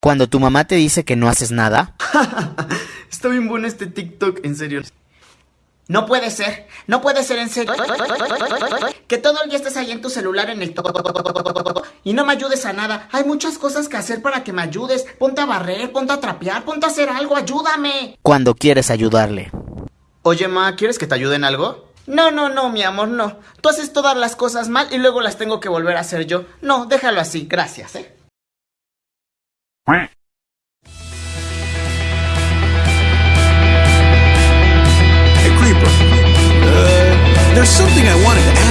Cuando tu mamá te dice que no haces nada. Está bien bueno este TikTok, en serio. No puede ser, no puede ser en serio. Que todo el día estés ahí en tu celular en el y no me ayudes a nada. Hay muchas cosas que hacer para que me ayudes. Ponte a barrer, ponte a trapear, ponte a hacer algo, ayúdame. Cuando quieres ayudarle. Oye, ma, ¿quieres que te ayude en algo? No, no, no, mi amor, no. Tú haces todas las cosas mal y luego las tengo que volver a hacer yo. No, déjalo así, gracias, eh. Hey, Creeper. Uh, there's something I wanted to ask.